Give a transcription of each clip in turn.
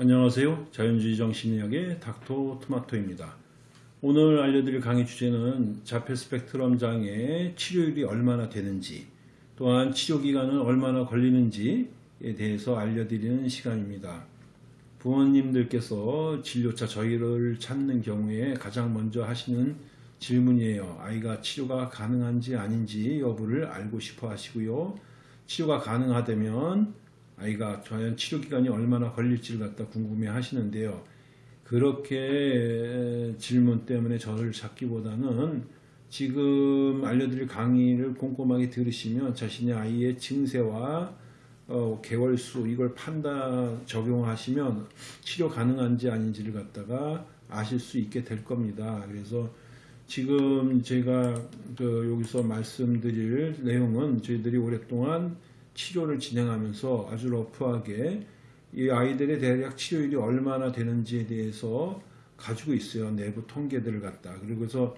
안녕하세요. 자연주의 정신의학의 닥터 토마토입니다. 오늘 알려드릴 강의 주제는 자폐 스펙트럼 장애 치료율이 얼마나 되는지 또한 치료기간은 얼마나 걸리는지에 대해서 알려드리는 시간입니다. 부모님들께서 진료차 저희를 찾는 경우에 가장 먼저 하시는 질문이에요. 아이가 치료가 가능한지 아닌지 여부를 알고 싶어 하시고요. 치료가 가능하다면 아이가 과연 치료 기간이 얼마나 걸릴지를 갖다 궁금해 하시는데요. 그렇게 질문 때문에 저를 찾기보다는 지금 알려드릴 강의를 꼼꼼하게 들으시면 자신의 아이의 증세와 어, 개월수 이걸 판단 적용하시면 치료 가능한지 아닌지를 갖다가 아실 수 있게 될 겁니다. 그래서 지금 제가 그 여기서 말씀드릴 내용은 저희들이 오랫동안 치료를 진행하면서 아주 러프하게 이 아이들의 대략 치료율이 얼마나 되는지에 대해서 가지고 있어요. 내부 통계들을 갖다. 그리고서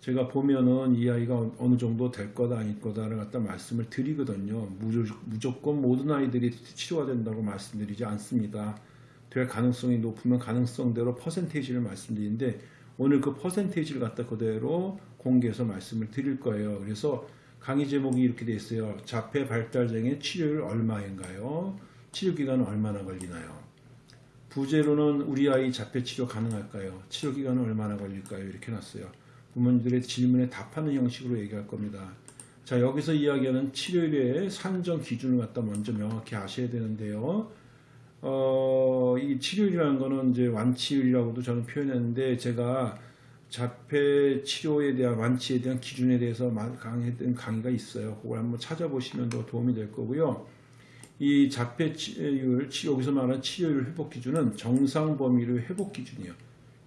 제가 보면은 이 아이가 어느 정도 될 거다 아닐 거다를 갖다 말씀을 드리거든요. 무조건 모든 아이들이 치료가 된다고 말씀드리지 않습니다. 될 가능성이 높으면 가능성대로 퍼센테이지를 말씀드리는데 오늘 그 퍼센테이지를 갖다 그대로 공개해서 말씀을 드릴 거예요. 그래서 강의 제목이 이렇게 되어 있어요. 자폐 발달장애 치료율 얼마인가요? 치료 기간은 얼마나 걸리나요? 부제로는 우리 아이 자폐 치료 가능할까요? 치료 기간은 얼마나 걸릴까요? 이렇게 놨어요. 부모님들의 질문에 답하는 형식으로 얘기할 겁니다. 자 여기서 이야기하는 치료율의 산정 기준을 갖다 먼저 명확히 아셔야 되는데요. 어, 이 치료율이라는 거는 이제 완치율이라고도 저는 표현했는데 제가 자폐 치료에 대한 완치에 대한 기준에 대해서 강의했던 강의가 있어요. 그걸 한번 찾아보시면 더 도움이 될 거고요. 이 자폐 치료율, 여기서 말하는 치료율 회복 기준은 정상 범위의 회복 기준이에요.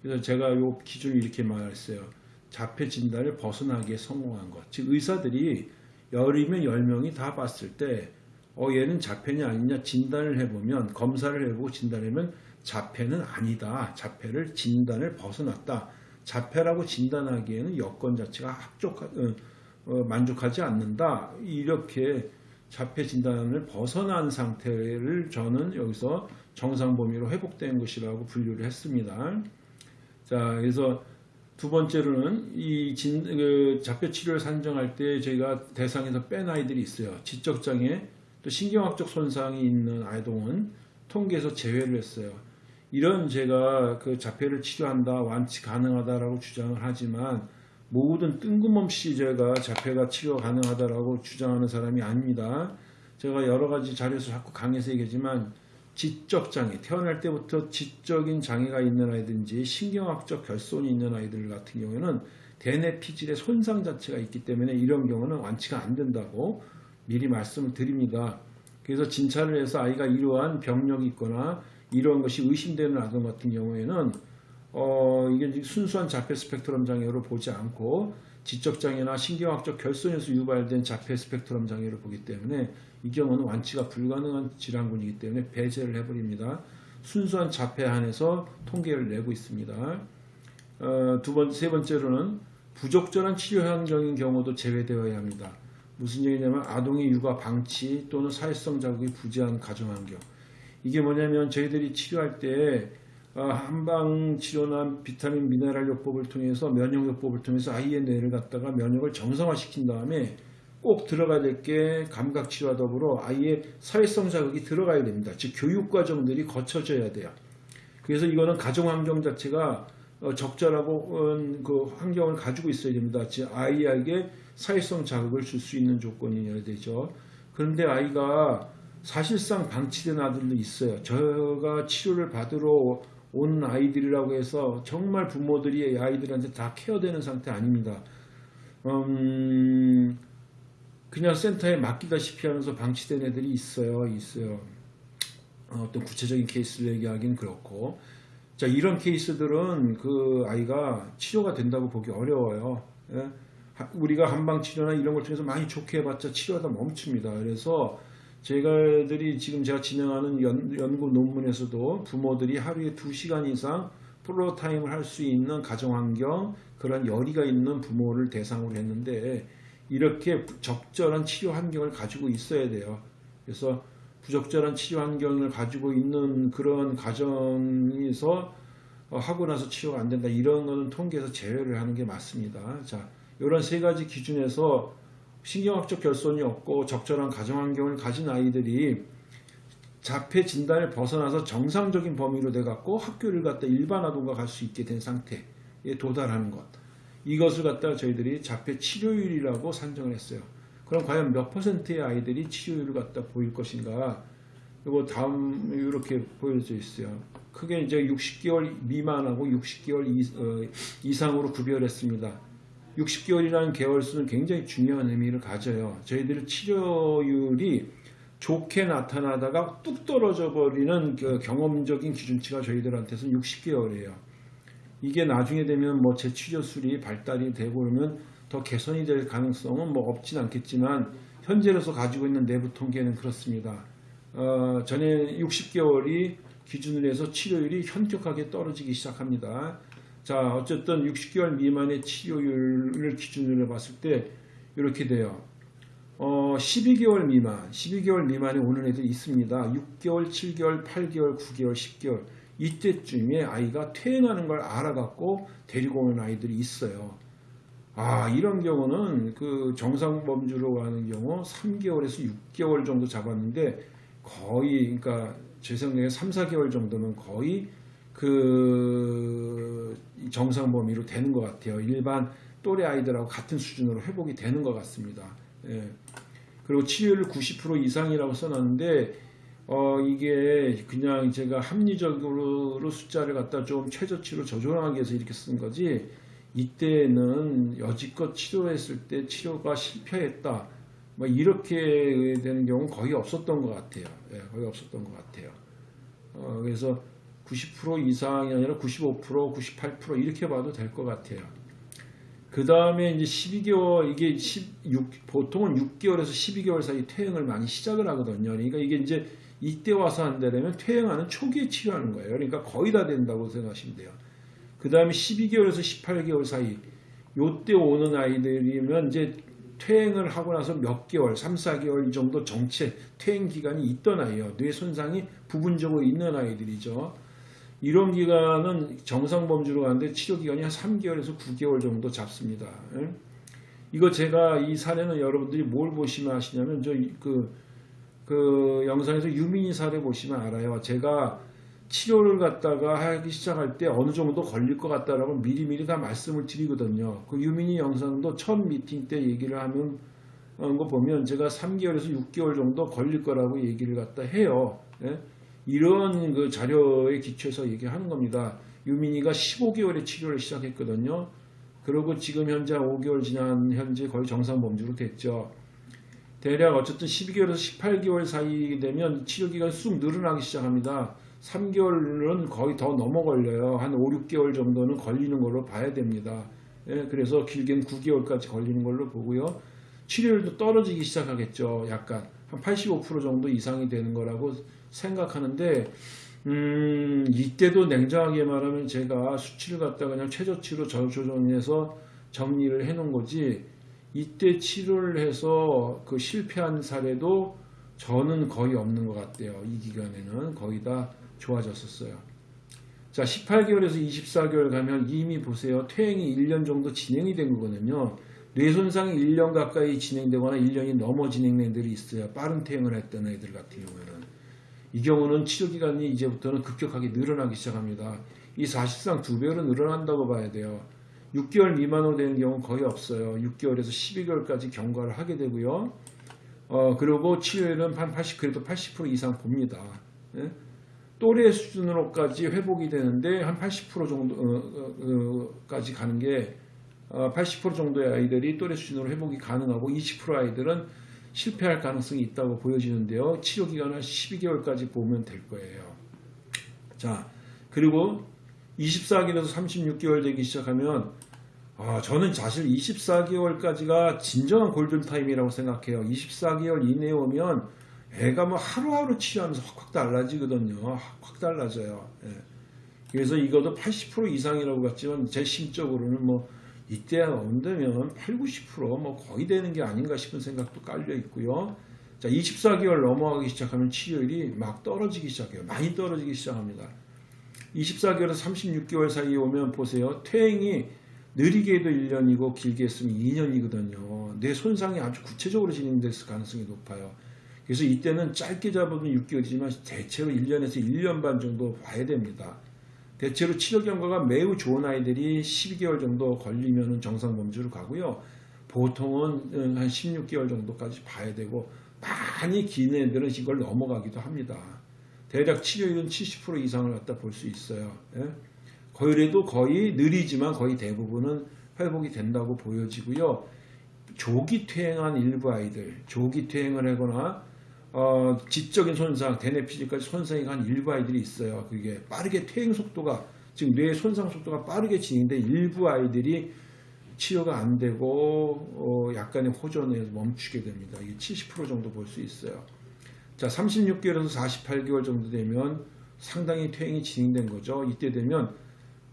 그래서 제가 이 기준을 이렇게 말했어요. 자폐 진단을 벗어나기에 성공한 것. 즉 의사들이 열이면 열명이다 봤을 때 어, 얘는 자폐냐 아니냐 진단을 해보면 검사를 해보고 진단하면 자폐는 아니다. 자폐를 진단을 벗어났다. 자폐라고 진단하기에는 여건 자체가 합족, 어, 어, 만족하지 않는다. 이렇게 자폐 진단을 벗어난 상태를 저는 여기서 정상 범위로 회복된 것이라고 분류를 했습니다. 자, 그래서 두 번째로는 이 진, 그 자폐 치료를 산정할 때 저희가 대상에서 뺀 아이들이 있어요. 지적장애, 또 신경학적 손상이 있는 아이동은 통계에서 제외를 했어요. 이런 제가 그 자폐를 치료한다, 완치 가능하다라고 주장을 하지만 모든 뜬금없이 제가 자폐가 치료 가능하다라고 주장하는 사람이 아닙니다. 제가 여러 가지 자료에서 자꾸 강해서 얘기하지만 지적 장애, 태어날 때부터 지적인 장애가 있는 아이든지 신경학적 결손이 있는 아이들 같은 경우에는 대뇌 피질의 손상 자체가 있기 때문에 이런 경우는 완치가 안 된다고 미리 말씀을 드립니다. 그래서 진찰을 해서 아이가 이러한 병력이 있거나 이러한 것이 의심되는 아동 같은 경우에는 어, 이게 순수한 자폐 스펙트럼 장애로 보지 않고 지적 장애나 신경학적 결손에서 유발된 자폐 스펙트럼 장애를 보기 때문에 이 경우는 완치가 불가능한 질환군이기 때문에 배제를 해버립니다. 순수한 자폐 한해서 통계를 내고 있습니다. 어, 두 번, 세 번째로는 부적절한 치료 환경인 경우도 제외되어야 합니다. 무슨 얘기냐면 아동의 육아 방치 또는 사회성 자극이 부재한 가정환경 이게 뭐냐면 저희들이 치료할 때 어, 한방 치료나 비타민 미네랄 요법을 통해서 면역 요법을 통해서 아이의 뇌를 갖다가 면역을 정상화시킨 다음에 꼭 들어가야 될 게 감각 치료와 더불어 아이의 사회성 자극이 들어가야 됩니다. 즉 교육 과정들이 거쳐져야 돼요. 그래서 이거는 가정 환경 자체가 어, 적절하고 그 환경을 가지고 있어야 됩니다. 즉 아이에게 사회성 자극을 줄 수 있는 조건이어야 되죠. 그런데 아이가 사실상 방치된 아들도 있어요. 저가 치료를 받으러 온 아이들이라고 해서 정말 부모들이 아이들한테 다 케어되는 상태 아닙니다. 음, 그냥 센터에 맡기다시피 하면서 방치된 애들이 있어요. 있어요. 어떤 구체적인 케이스를 얘기하기는 그렇고 자 이런 케이스들은 그 아이가 치료가 된다고 보기 어려워요. 예? 우리가 한방치료나 이런 걸 통해서 많이 좋게 해봤자 치료하다 멈춥니다. 그래서 제가들이 지금 제가 진행하는 연, 연구 논문에서도 부모들이 하루에 2시간 이상 프로타임을 할 수 있는 가정환경 그런 열의가 있는 부모를 대상으로 했는데 이렇게 적절한 치료 환경을 가지고 있어야 돼요. 그래서 부적절한 치료 환경을 가지고 있는 그런 가정에서 어, 하고 나서 치료가 안 된다 이런 거는 통계에서 제외를 하는 게 맞습니다. 자, 이런 세 가지 기준에서 신경학적 결손이 없고 적절한 가정 환경을 가진 아이들이 자폐 진단을 벗어나서 정상적인 범위로 돼 갖고 학교를 갖다 일반 아동과 갈 수 있게 된 상태에 도달하는 것. 이것을 갖다가 저희들이 자폐 치료율이라고 산정을 했어요. 그럼 과연 몇 퍼센트의 아이들이 치료율을 갖다 보일 것인가? 이거 다음 이렇게 보여져 있어요. 크게 이제 60개월 미만하고 60개월 어, 이상으로 구별했습니다. 60개월이라는 개월수는 굉장히 중요한 의미를 가져요. 저희들 치료율이 좋게 나타나다가 뚝 떨어져 버리는 그 경험적인 기준치가 저희들한테서는 60개월이에요. 이게 나중에 되면 뭐 재치료술이 발달이 되고 그러면 더 개선이 될 가능성은 뭐 없진 않겠지만 현재로서 가지고 있는 내부 통계는 그렇습니다. 어, 전에 60개월이 기준으로 해서 치료율이 현격하게 떨어지기 시작합니다. 자, 어쨌든 60개월 미만의 치료율을 기준으로 봤을 때 이렇게 돼요. 어, 12개월 미만, 12개월 미만에 오는 애들이 있습니다. 6개월, 7개월, 8개월, 9개월, 10개월 이때쯤에 아이가 퇴행하는 걸 알아갖고 데리고 오는 아이들이 있어요. 아 이런 경우는 그 정상 범주로 가는 경우 3개월에서 6개월 정도 잡았는데 거의 그러니까 제 생각에 3, 4개월 정도면 거의 그 정상 범위로 되는 것 같아요. 일반 또래 아이들하고 같은 수준으로 회복이 되는 것 같습니다. 예. 그리고 치료율 90% 이상이라고 써놨는데 어 이게 그냥 제가 합리적으로 숫자를 갖다 좀 최저치로 조정하기 위해서 이렇게 쓴 거지 이때는 여지껏 치료했을 때 치료가 실패했다 뭐 이렇게 되는 경우는 거의 없었던 것 같아요 예, 거의 없었던 것 같아요 어 그래서 90% 이상이 아니라 95% 98% 이렇게 봐도 될 것 같아요 그 다음에 이제 12개월 이게 16 보통은 6개월에서 12개월 사이 퇴행을 많이 시작을 하거든요. 그러니까 이게 이제 이때 와서 한다면 퇴행하는 초기에 치료하는 거예요. 그러니까 거의 다 된다고 생각하시면 돼요. 그 다음에 12개월에서 18개월 사이 요때 오는 아이들이면 이제 퇴행을 하고 나서 몇 개월, 3, 4개월 정도 정체 퇴행 기간이 있던 아이예요. 뇌 손상이 부분적으로 있는 아이들이죠. 이런 기간은 정상 범주로 가는데 치료 기간이 한 3개월에서 9개월 정도 잡습니다. 이거 제가 이 사례는 여러분들이 뭘 보시면 아시냐면 저그 그 영상에서 유민이 사례 보시면 알아요. 제가 치료를 갖다가 하기 시작할 때 어느 정도 걸릴 것 같다라고 미리미리 다 말씀을 드리거든요. 그 유민이 영상도 첫 미팅 때 얘기를 하면 거 보면 제가 3개월에서 6개월 정도 걸릴 거라고 얘기를 갖다 해요. 예? 이런 그 자료에 기초해서 얘기하는 겁니다. 유민이가 15개월에 치료를 시작했거든요. 그리고 지금 현재 5개월 지난 현재 거의 정상 범주로 됐죠. 대략 어쨌든 12개월에서 18개월 사이 되면 치료 기간이 쑥 늘어나기 시작합니다. 3개월은 거의 더 넘어 걸려요. 한 5, 6개월 정도는 걸리는 걸로 봐야 됩니다. 예, 그래서 길게는 9개월까지 걸리는 걸로 보고요. 치료율도 떨어지기 시작하겠죠. 약간 한 85% 정도 이상이 되는 거라고 생각하는데 음, 이때도 냉정하게 말하면 제가 수치를 갖다 그냥 최저치로 조정해서 정리를 해 놓은 거지 이때 치료를 해서 그 실패한 사례도 저는 거의 없는 것 같아요. 이 기간에는 거의 다 좋아졌었어요. 자, 18개월에서 24개월 가면 이미 보세요. 퇴행이 1년 정도 진행이 된 거거든요. 뇌손상이 1년 가까이 진행되거나 1년이 넘어 진행된 애들이 있어요. 빠른 퇴행을 했던 애들 같은 경우에는. 이 경우는 치료기간이 이제부터는 급격하게 늘어나기 시작합니다. 이 사실상 두 배로 늘어난다고 봐야 돼요. 6개월 미만으로 되는 경우는 거의 없어요. 6개월에서 12개월까지 경과를 하게 되고요. 어, 그리고 치료율은 한 80, 그래도 80% 이상 봅니다. 예? 또래 수준으로까지 회복이 되는데 한 80% 정도까지 어, 어, 가는 게 80% 정도의 아이들이 또래 수준으로 회복이 가능하고 20% 아이들은 실패할 가능성이 있다고 보여지는데요. 치료 기간은 12개월까지 보면 될 거예요. 자, 그리고 24개월에서 36개월 되기 시작하면 아, 저는 사실 24개월까지가 진정한 골든타임이라고 생각해요. 24개월 이내에 오면 애가 뭐 하루하루 치료하면서 확확 달라지거든요. 확 달라져요. 예. 그래서 이것도 80% 이상이라고 봤지만 제 심적으로는 뭐 이때 온다면 8, 90%뭐 거의 되는 게 아닌가 싶은 생각도 깔려 있고요. 자, 24개월 넘어가기 시작하면 치료율이 막 떨어지기 시작해요. 많이 떨어지기 시작합니다. 24개월에서 36개월 사이에 오면 보세요. 퇴행이 느리게 해도 1년이고 길게 했으면 2년이거든요. 뇌 손상이 아주 구체적으로 진행됐을 가능성이 높아요. 그래서 이때는 짧게 잡아도 6개월이지만 대체로 1년에서 1년 반 정도 봐야 됩니다. 대체로 치료 경과가 매우 좋은 아이들이 12개월 정도 걸리면 정상 범주로 가고요. 보통은 한 16개월 정도까지 봐야 되고 많이 긴 애들은 이걸 넘어가기도 합니다. 대략 치료율은 70% 이상을 갖다 볼 수 있어요. 예? 그래도 거의 느리지만 거의 대부분은 회복이 된다고 보여지고요. 조기 퇴행한 일부 아이들, 조기 퇴행을 하거나 어, 지적인 손상, 대뇌피질까지 손상이 간 일부 아이들이 있어요. 그게 빠르게 퇴행 속도가 지금 뇌 손상 속도가 빠르게 진행돼 일부 아이들이 치료가 안 되고 어, 약간의 호전에 멈추게 됩니다. 이게 70% 정도 볼 수 있어요. 자, 36개월에서 48개월 정도 되면 상당히 퇴행이 진행된 거죠. 이때 되면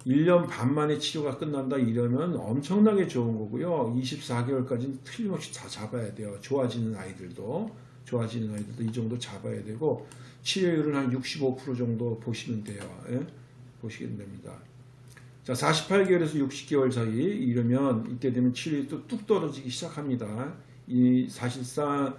1년 반 만에 치료가 끝난다 이러면 엄청나게 좋은 거고요. 24개월까지는 틀림없이 다 잡아야 돼요. 좋아지는 아이들도 좋아지는 아이들도 이 정도 잡아야 되고 치료율은 한 65% 정도 보시면 돼요. 예? 보시면 됩니다. 자, 48개월에서 60개월 사이 이러면 이때 되면 치료율이 또 뚝 떨어지기 시작합니다. 이 사실상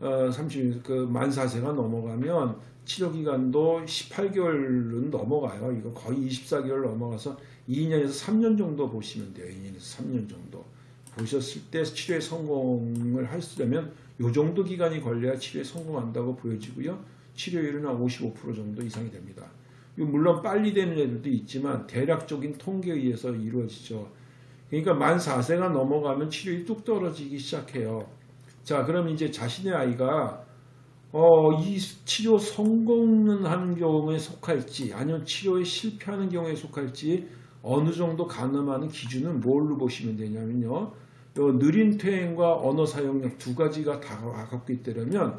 어, 30, 그 만 4세가 넘어가면 치료 기간도 18개월은 넘어가요. 이거 거의 24개월 넘어가서 2년에서 3년 정도 보시면 돼요. 2년에서 3년 정도. 보셨을 때 치료에 성공을 하시려면 이 정도 기간이 걸려야 치료에 성공한다고 보여지고요. 치료율은 한 55% 정도 이상이 됩니다. 물론 빨리 되는 애들도 있지만 대략적인 통계에 의해서 이루어지죠. 그러니까 만 4세가 넘어가면 치료율이 뚝 떨어지기 시작해요. 자, 그럼 이제 자신의 아이가 어, 이 치료 성공하는 경우에 속할지 아니면 치료에 실패하는 경우에 속할지 어느 정도 가늠하는 기준은 뭘로 보시면 되냐면요. 요 느린 퇴행과 언어 사용력 두 가지가 다 갖고 있다면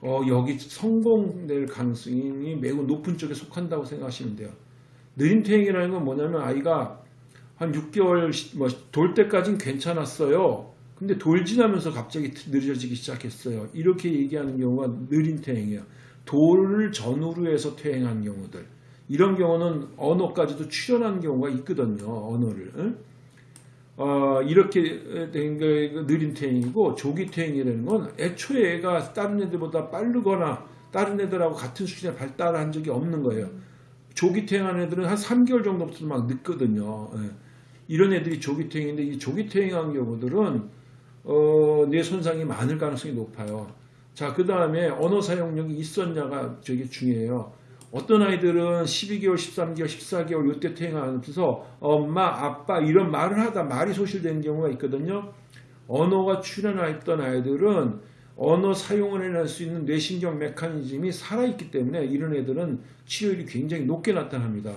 어, 여기 성공될 가능성이 매우 높은 쪽에 속한다고 생각하시면 돼요. 느린 퇴행이라는 건 뭐냐면 아이가 한 6개월 뭐, 돌 때까지는 괜찮았어요. 근데 돌 지나면서 갑자기 느려지기 시작했어요. 이렇게 얘기하는 경우가 느린 퇴행이에요. 돌을 전후로 해서 퇴행한 경우들. 이런 경우는 언어까지도 출현한 경우가 있거든요. 언어를. 응? 어, 이렇게 된 게 느린 퇴행이고 조기 퇴행이라는 건 애초에 애가 다른 애들보다 빠르거나 다른 애들하고 같은 수준에 발달한 적이 없는 거예요. 조기 퇴행한 애들은 한 3개월 정도부터 막 늦거든요. 예. 이런 애들이 조기 퇴행인데 이 조기 퇴행한 경우들은 어, 뇌 손상이 많을 가능성이 높아요. 자, 그 다음에 언어 사용력이 있었냐가 되게 중요해요. 어떤 아이들은 12개월, 13개월, 14개월 이때 퇴행하면서 엄마, 아빠 이런 말을 하다 말이 소실되는 경우가 있거든요. 언어가 출현했던 아이들은 언어 사용을 해낼 수 있는 뇌신경 메커니즘이 살아있기 때문에 이런 애들은 치료율이 굉장히 높게 나타납니다.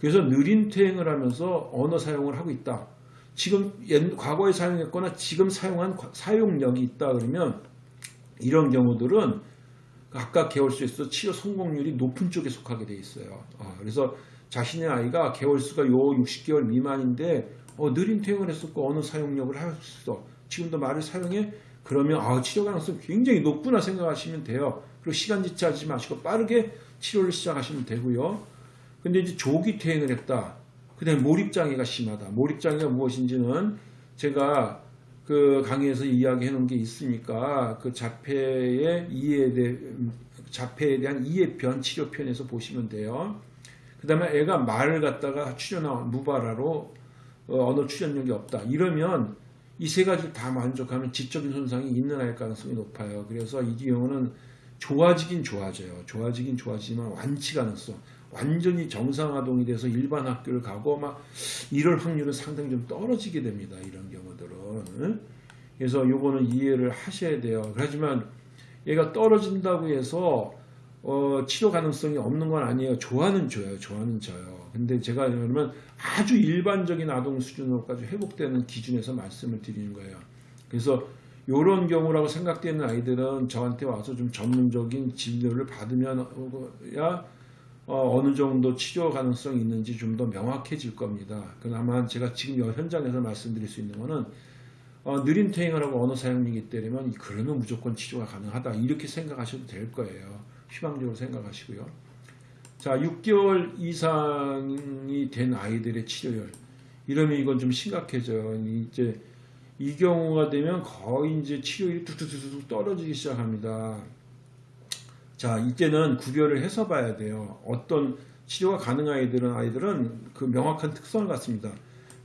그래서 느린 퇴행을 하면서 언어 사용을 하고 있다. 지금 과거에 사용했거나 지금 사용한 사용력이 있다 그러면 이런 경우들은 각각 개월 수에서 치료 성공률이 높은 쪽에 속하게 돼 있어요. 어, 그래서 자신의 아이가 개월 수가 요 60개월 미만인데 어, 느린 퇴행을 했었고 어느 사용력을 했어. 지금도 말을 사용해? 그러면 아, 치료 가능성이 굉장히 높구나 생각하시면 돼요. 그리고 시간 지체하지 마시고 빠르게 치료를 시작하시면 되고요. 근데 이제 조기 퇴행을 했다. 그 다음에 몰입장애가 심하다. 몰입장애가 무엇인지는 제가 그 강의에서 이야기해 놓은 게 있으니까 그 자폐의 이해에 대해 자폐에 대한 이해편 치료편에서 보시면 돼요. 그 다음에 애가 말을 갖다가 출연한 무발화로 어, 언어 출연력이 없다. 이러면 이 세 가지를 다 만족하면 지적인 손상이 있는 아이일 가능성이 높아요. 그래서 이 경우는 좋아지긴 좋아져요. 좋아지긴 좋아지지만 완치 가능성, 완전히 정상화동이 돼서 일반 학교를 가고 막 이럴 확률은 상당히 좀 떨어지게 됩니다. 이런 경우들은. 그래서 요거는 이해를 하셔야 돼요. 하지만 얘가 떨어진다고 해서 어, 치료 가능성이 없는 건 아니에요. 좋아는 줘요. 좋아는 져요. 근데 제가 그러면 아주 일반적인 아동 수준으로까지 회복되는 기준에서 말씀을 드리는 거예요. 그래서 이런 경우라고 생각되는 아이들은 저한테 와서 좀 전문적인 진료를 받으면야 어, 느 정도 치료 가능성이 있는지 좀 더 명확해질 겁니다. 그나마 제가 지금 현장에서 말씀드릴 수 있는 거는 어, 느린 퇴행을 하고 언어 사용이기 때문에 그러면 무조건 치료가 가능하다 이렇게 생각하셔도 될 거예요. 희망적으로 생각하시고요. 자, 6개월 이상이 된 아이들의 치료율 이러면 이건 좀 심각해져요. 이제 이 경우가 되면 거의 이제 치료율이 뚝뚝뚝뚝 떨어지기 시작합니다. 자, 이때는 구별을 해서 봐야 돼요. 어떤 치료가 가능한 아이들은 아이들은 그 명확한 특성을 갖습니다.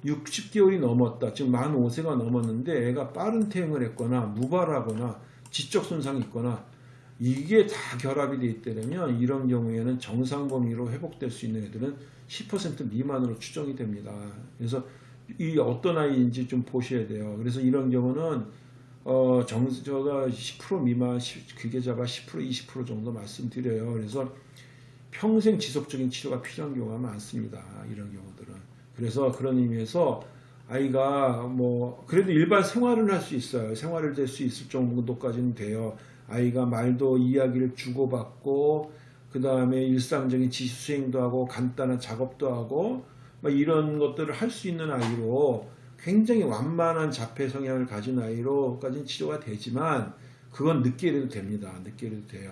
60개월이 넘었다. 지금 만 5세가 넘었는데 애가 빠른 퇴행을 했거나 무발하거나 지적 손상이 있거나 이게 다 결합이 돼 있다면 이런 경우에는 정상 범위로 회복될 수 있는 애들은 10% 미만으로 추정이 됩니다. 그래서 이 어떤 아이인지 좀 보셔야 돼요. 그래서 이런 경우는 어 정서가 10% 미만 잡아 10% 20% 정도 말씀드려요. 그래서 평생 지속적인 치료가 필요한 경우가 많습니다. 이런 경우들은. 그래서 그런 의미에서 아이가 뭐 그래도 일반 생활을 할수 있어요. 생활을 될 수 있을 정도까지는 돼요. 아이가 말도 이야기를 주고받고 그 다음에 일상적인 지시 수행도 하고 간단한 작업도 하고 뭐 이런 것들을 할 수 있는 아이로 굉장히 완만한 자폐 성향을 가진 아이로까지는 치료가 되지만 그건 늦게 해도 됩니다. 늦게 해도 돼요.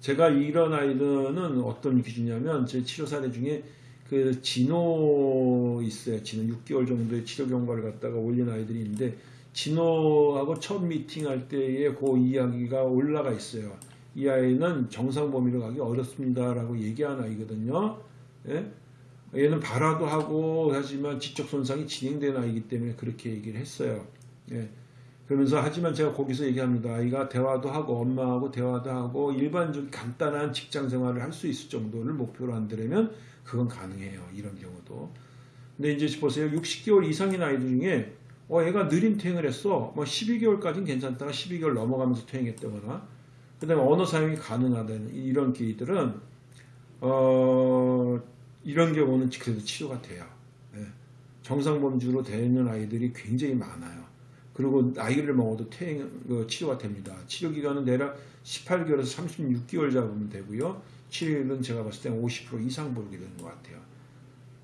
제가 이런 아이들은 어떤 기준이냐면 제 치료 사례 중에 그 진호 있어요. 진호 6개월 정도의 치료 경과를 갖다가 올린 아이들이 있는데 진호하고 첫 미팅할 때의 그 이야기가 올라가 있어요. 이 아이는 정상 범위로 가기 어렵습니다라고 얘기한 아이거든요. 예? 얘는 발화도 하고 하지만 지적 손상이 진행된 아이기 때문에 그렇게 얘기를 했어요. 예. 그러면서 하지만 제가 거기서 얘기합니다. 아이가 대화도 하고 엄마하고 대화도 하고 일반적인 간단한 직장 생활을 할 수 있을 정도를 목표로 한다면 그건 가능해요. 이런 경우도. 근데 이제 보세요. 60개월 이상인 아이들 중에 어, 얘가 느린 퇴행을 했어. 뭐 12개월까지는 괜찮다가 12개월 넘어가면서 퇴행했다거나 그 다음에 언어 사용이 가능하다는 이런 케이들은 어, 이런 경우는 그래도 치료가 돼요. 예. 정상 범주로 되는 아이들이 굉장히 많아요. 그리고 나이를 먹어도 퇴행, 그 치료가 됩니다. 치료 기간은 대략 18개월에서 36개월 잡으면 되고요. 치료율은 제가 봤을 때 50% 이상 보게 되는 것 같아요.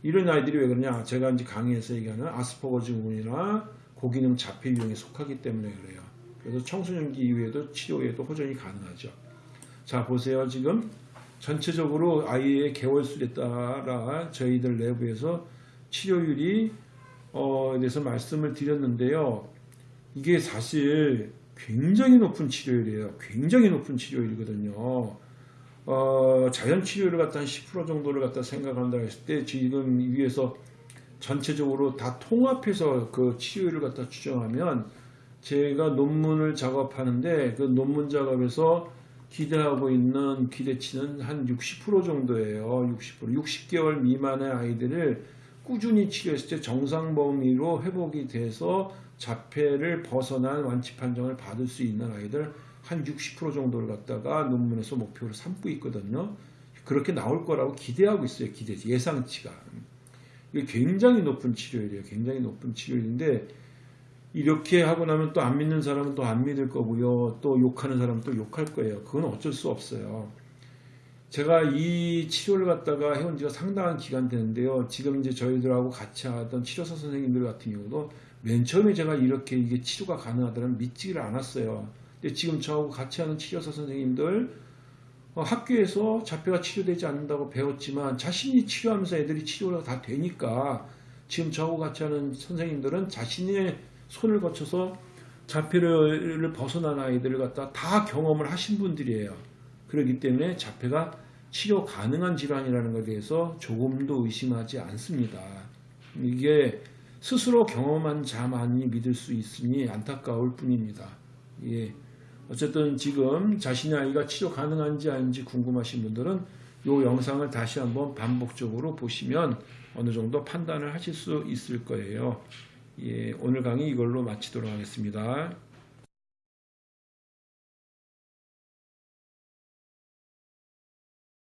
이런 아이들이 왜 그러냐? 제가 이제 강의에서 얘기하는 아스퍼거 증후군이나 고기능 자폐 유형에 속하기 때문에 그래요. 그래서 청소년기 이후에도 치료에도 호전이 가능하죠. 자 보세요. 지금 전체적으로 아이의 개월수에 따라 저희들 내부에서 치료율이 어, 대해서 말씀을 드렸는데요. 이게 사실 굉장히 높은 치료율이에요. 굉장히 높은 치료율이거든요. 어, 자연 치료를 갖다 한 10% 정도를 갖다 생각한다 했을 때 지금 위에서 전체적으로 다 통합해서 그 치료율을 갖다 추정하면 제가 논문을 작업하는데 그 논문 작업에서 기대하고 있는 기대치는 한 60% 정도예요. 60%. 60개월 미만의 아이들을 꾸준히 치료했을 때 정상 범위로 회복이 돼서 자폐를 벗어난 완치 판정을 받을 수 있는 아이들 한 60% 정도를 갖다가 논문에서 목표로 삼고 있거든요. 그렇게 나올 거라고 기대하고 있어요. 기대 예상치가. 이게 굉장히 높은 치료율이에요. 굉장히 높은 치료율인데 이렇게 하고 나면 또 안 믿는 사람은 또 안 믿을 거고요. 또 욕하는 사람은 또 욕할 거예요. 그건 어쩔 수 없어요. 제가 이 치료를 갖다가 해온 지가 상당한 기간 되는데요. 지금 이제 저희들하고 같이 하던 치료사 선생님들 같은 경우도 맨 처음에 제가 이렇게 이게 치료가 가능하다는 믿지를 않았어요. 근데 지금 저하고 같이 하는 치료사 선생님들 어, 학교에서 자폐가 치료되지 않는다고 배웠지만 자신이 치료하면서 애들이 치료가 다 되니까 지금 저하고 같이 하는 선생님들은 자신의 손을 거쳐서 자폐를 벗어난 아이들을 갖다 다 경험을 하신 분들이에요. 그렇기 때문에 자폐가 치료 가능한 질환이라는 것에 대해서 조금도 의심하지 않습니다. 이게 스스로 경험한 자만이 믿을 수 있으니 안타까울 뿐입니다. 예. 어쨌든 지금 자신의 아이가 치료 가능한지 아닌지 궁금하신 분들은 이 영상을 다시 한번 반복적으로 보시면 어느 정도 판단을 하실 수 있을 거예요. 예, 오늘 강의 이걸로 마치도록 하겠습니다.